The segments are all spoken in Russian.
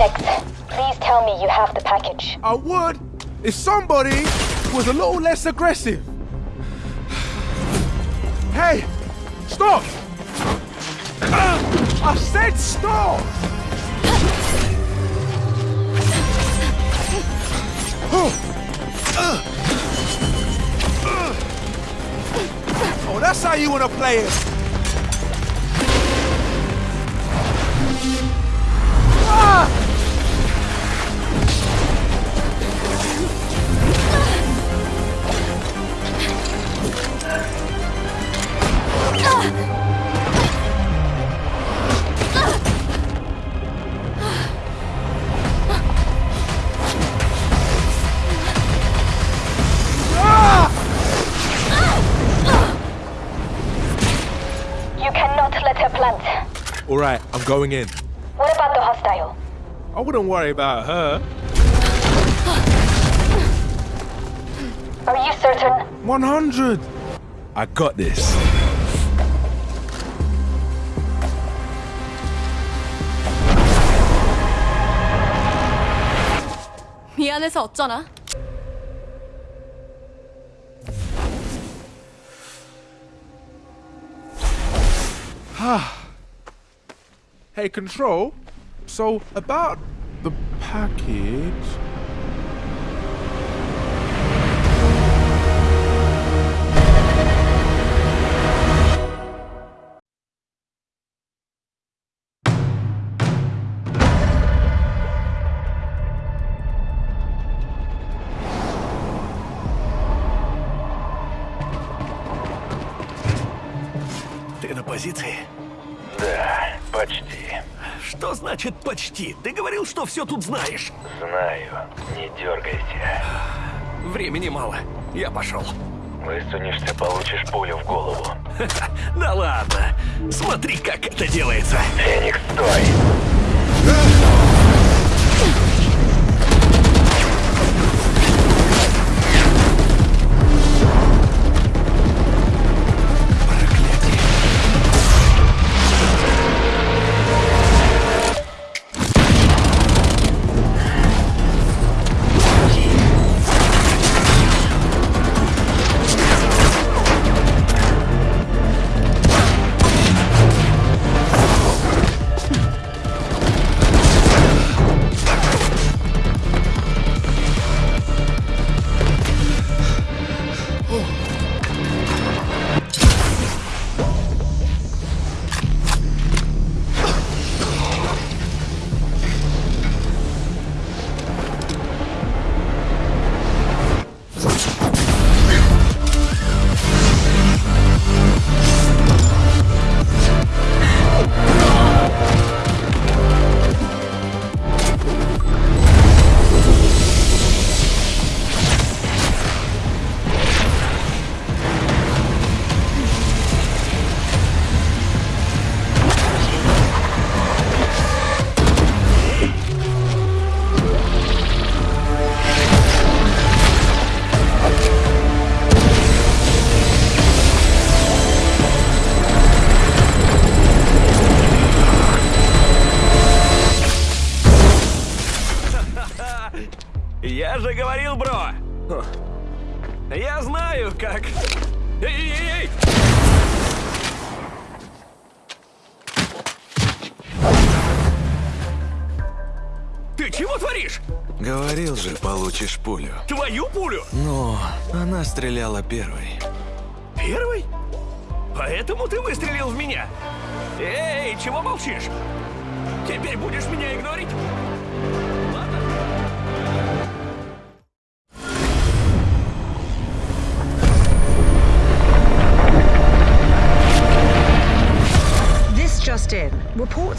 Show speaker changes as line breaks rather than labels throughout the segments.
Phoenix, please tell me you have the package.
I would if somebody was a little less aggressive. Hey, stop! Uh, I said stop! Oh, that's how you want to play it. Ah! Ah! right, I'm going in.
What about the hostile?
I wouldn't worry about her.
Are you certain?
100. I got this.
미안해서 어쩌나?
Hey, Control. So, about the package.
Ты на позиции?
Да, Почти.
Что значит почти? Ты говорил, что все тут знаешь.
Знаю. Не дергайся.
Времени мало. Я пошел.
Высунешься, получишь пулю в голову.
Да ладно. Смотри, как это делается.
Феникс, стой!
Пулю.
Твою пулю?
Но она стреляла первой.
Первый? Поэтому ты выстрелил в меня? Эй, чего молчишь? Теперь будешь меня игнорить?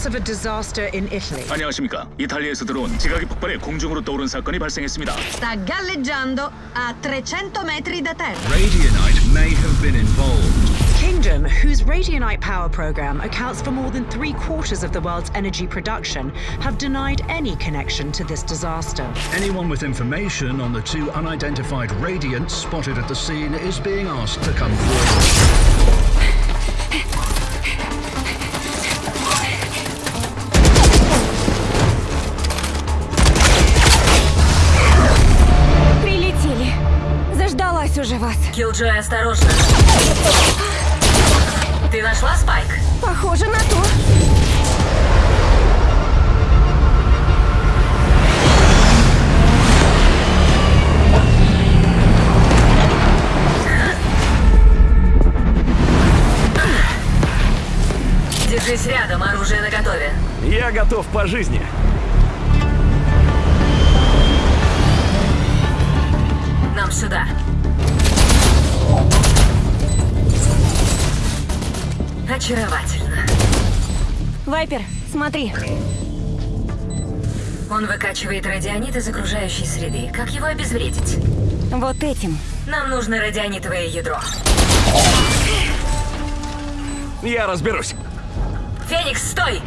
Reports of a disaster in Italy.
안녕하십니까. 이탈리아에서 들어온 지각이 폭발해 공중으로 떠오른 사건이 발생했습니다.
Sta galleggiando a 300 metri da terra.
Radionite may have been involved.
Kingdom, whose Radionite power program accounts for more than three quarters of the world's energy production, have denied any connection to this disaster.
Anyone with information on the two unidentified radiants spotted at the scene is being asked to come forward.
Джой, осторожно. Ты нашла Спайк?
Похоже на то.
Держись рядом, оружие наготове.
Я готов по жизни.
Очаровательно.
Вайпер, смотри.
Он выкачивает радионит из окружающей среды. Как его обезвредить?
Вот этим.
Нам нужно радионитовое ядро.
Я разберусь.
Феникс, стой!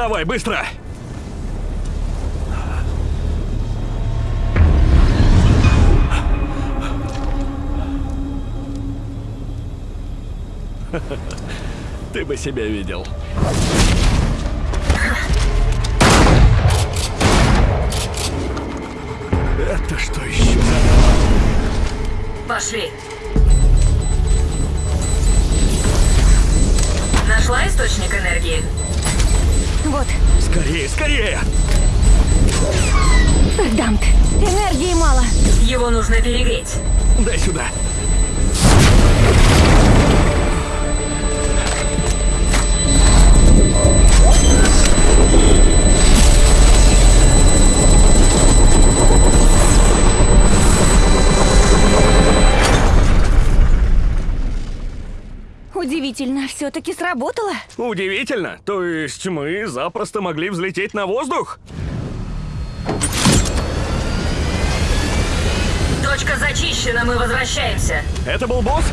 Вставай, быстро! Ты бы себя видел. Это что еще.
Пошли. Нашла источник энергии?
Вот,
Скорее, скорее!
Дамт. Энергии мало.
Его нужно перегреть.
Дай сюда.
Удивительно, все-таки сработало.
Удивительно. То есть мы запросто могли взлететь на воздух?
Точка зачищена, мы возвращаемся.
Это был босс?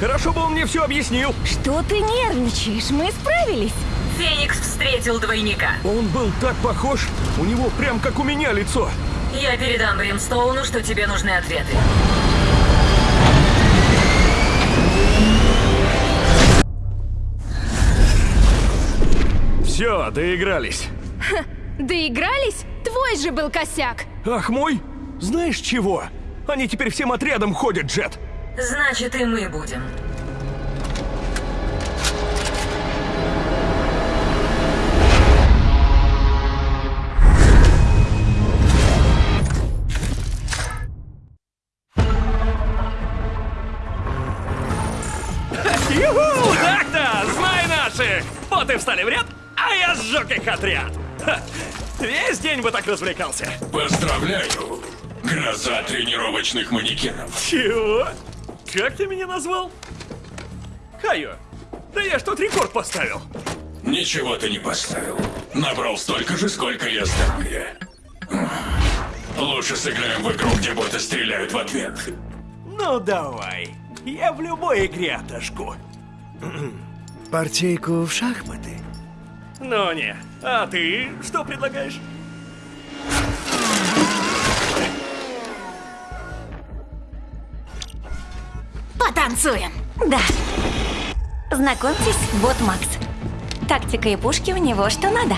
Хорошо бы он мне все объяснил.
Что ты нервничаешь? Мы справились.
Феникс встретил двойника.
Он был так похож. У него прям как у меня лицо.
Я передам Бримстоуну, что тебе нужны ответы.
Все, доигрались.
Доигрались? Твой же был косяк.
Ах, мой? Знаешь чего? Они теперь всем отрядом ходят, Джет.
Значит, и мы будем.
Юху! Так-то! Знай наших! Вот и встали в ряд, а я сжег их отряд. Ха, Весь день бы так развлекался.
Поздравляю! Гроза тренировочных манекенов.
Чего? Как ты меня назвал? Кайо, да я ж тут рекорд поставил.
Ничего ты не поставил. Набрал столько же, сколько я здоровья. Лучше сыграем в игру, где боты стреляют в ответ.
Ну давай. Я в любой игре отожгу.
Партейку в шахматы.
Ну не. А ты что предлагаешь?
Потанцуем. Да. Знакомьтесь, вот Макс. Тактика и пушки у него что надо.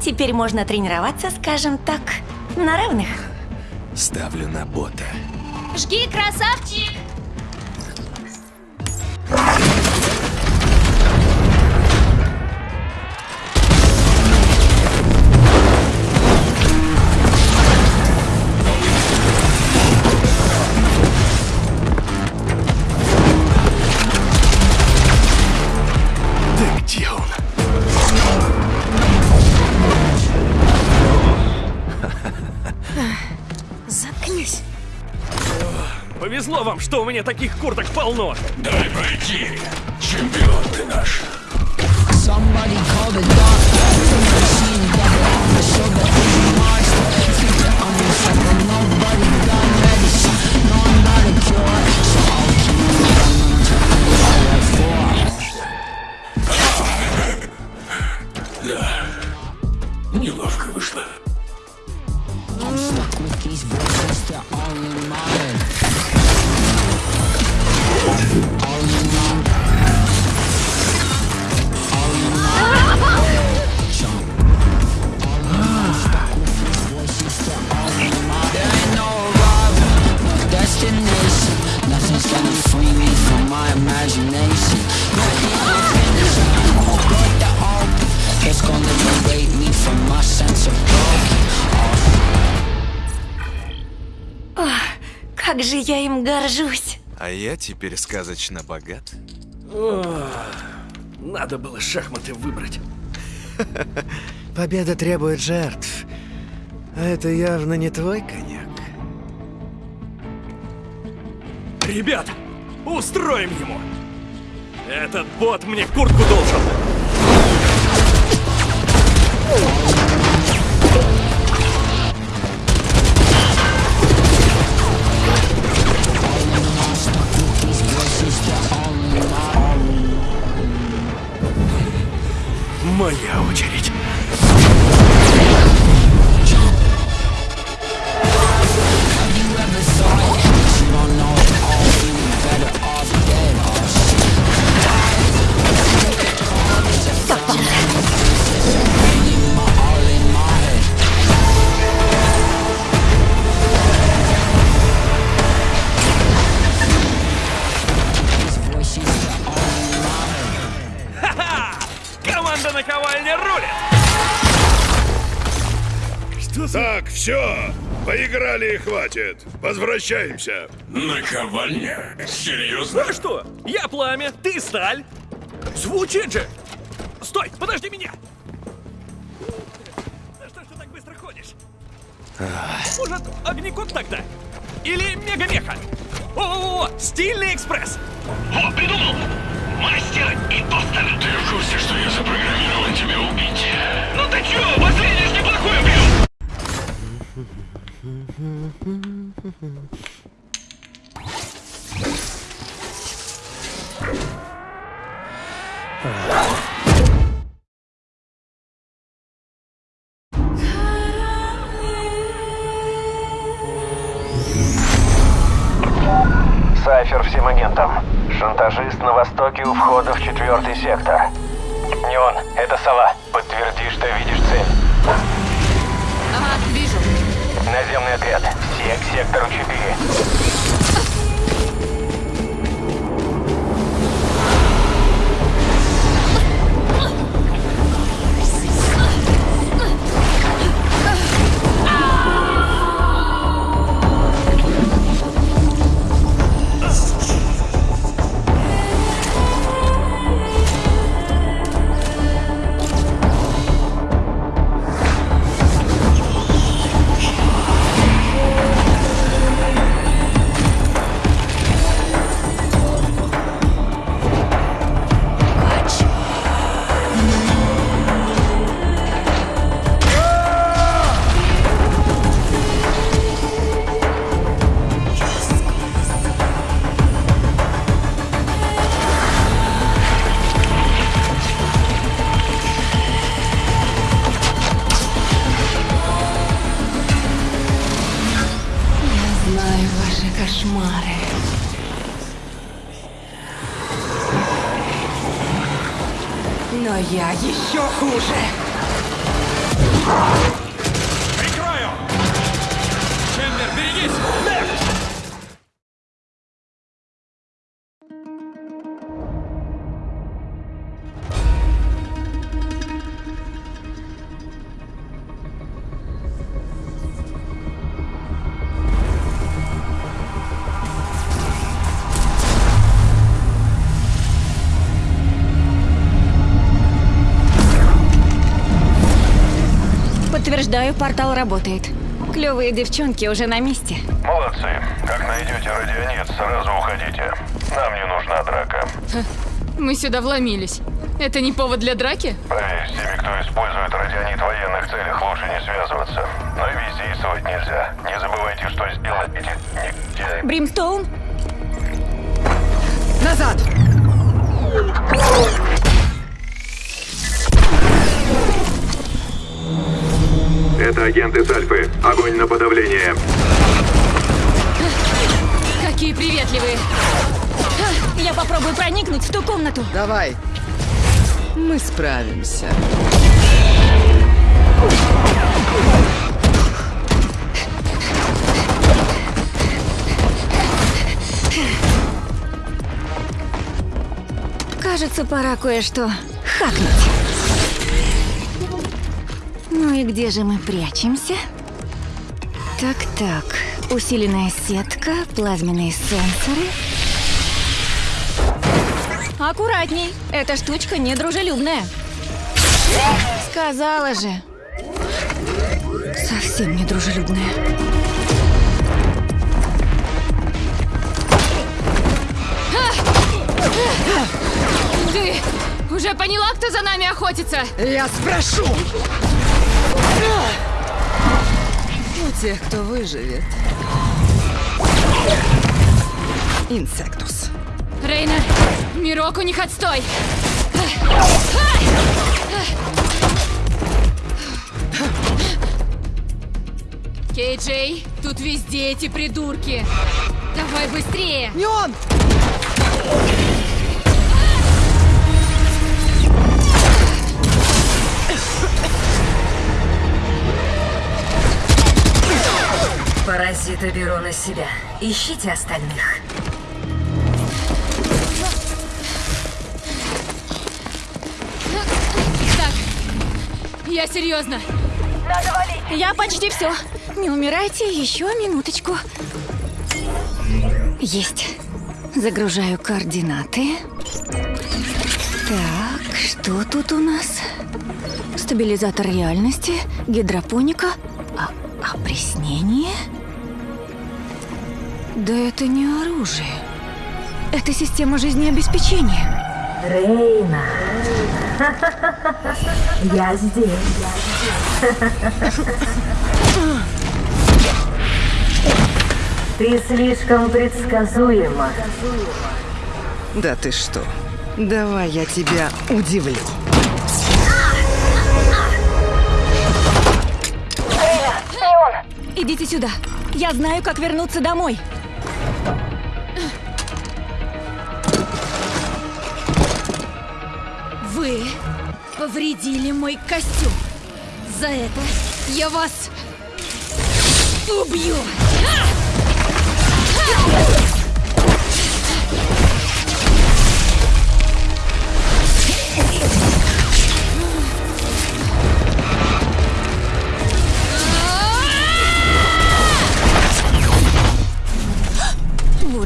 Теперь можно тренироваться, скажем так, на равных.
Ставлю на бота.
Жги, красавчик!
Повезло вам, что у меня таких курток полно.
Дай пройти. Чемпион ты наш. Да.
Как же я им горжусь.
А я теперь сказочно богат.
Надо было шахматы выбрать.
Победа требует жертв. А это явно не твой коньяк.
Ребята, устроим ему! Этот бот мне куртку должен! Моя очередь.
Поиграли и хватит. Возвращаемся. Наковальня? Серьезно?
А что? Я пламя, ты сталь. Звучит же! Стой, подожди меня! Да что ж ты так быстро ходишь? Может, огнекок тогда? Или мегамеха? О, стильный экспресс!
О, придумал! Мастер и тостер! Ты в курсе, что я запрограммирован тебя убить? Ну ты чё, последний неплохой убил!
Сайфер всем агентам. Шантажист на востоке у входа в четвертый сектор. Неон, это сова. Подтверди, что видишь Наземный отряд. Все к сектору 4.
Я еще хуже.
Подтверждаю, портал работает. Клевые девчонки уже на месте.
Молодцы. Как найдете радионет, сразу уходите. Нам не нужна драка.
Мы сюда вломились. Это не повод для драки?
Поверь, с теми, кто использует радионит в военных целях, лучше не связываться. Но и бездействовать нельзя. Не забывайте, что сделать эти негодяи.
Бримстоун?
Назад!
Агенты с Альфы. Огонь на подавление.
Какие приветливые!
Я попробую проникнуть в ту комнату.
Давай. Мы справимся.
Кажется, пора кое-что хакнуть. И где же мы прячемся? Так-так. Усиленная сетка, плазменные сенсоры. Аккуратней, эта штучка недружелюбная. Сказала же. Совсем недружелюбная.
Ты уже поняла, кто за нами охотится?
Я спрошу! У тех, кто выживет. Инсектус.
Рейна, мирок у них отстой. Кей-Джей, тут везде эти придурки. Давай быстрее.
Не он!
Паразиты беру на себя. Ищите остальных.
Так, я серьезно.
Надо валить.
Я почти все. Не умирайте, еще минуточку. Есть. Загружаю координаты. Так, что тут у нас? Стабилизатор реальности, гидропоника, а, опреснение? Да это не оружие. Это система жизнеобеспечения.
Рейна. Я здесь. Ты слишком предсказуема.
Да ты что? Давай я тебя удивлю.
Идите сюда. Я знаю, как вернуться домой.
Вы повредили мой костюм. За это я вас убью.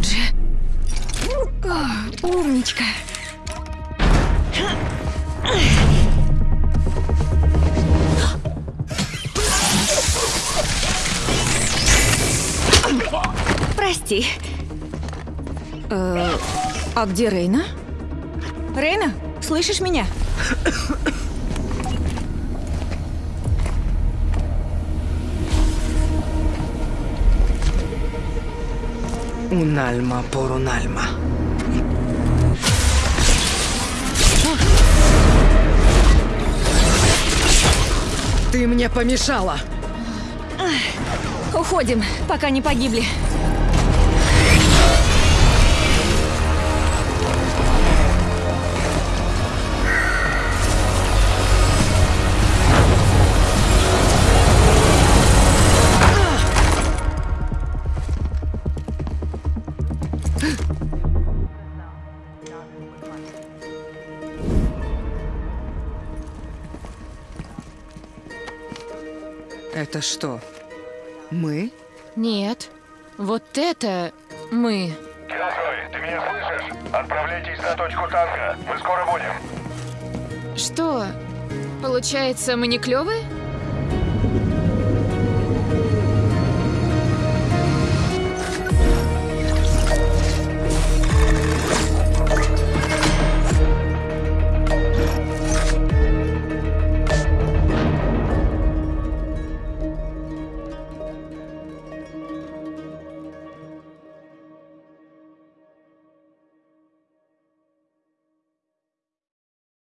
Же. О, умничка. Прости. Э, а где Рейна? Рейна, слышишь меня?
Унальма порунальма. Ты мне помешала.
Уходим, пока не погибли.
Это что? Мы?
Нет, вот это мы.
Киллджой, ты меня слышишь? Отправляйтесь на точку танка. Мы скоро будем.
Что? Получается, мы не клевые?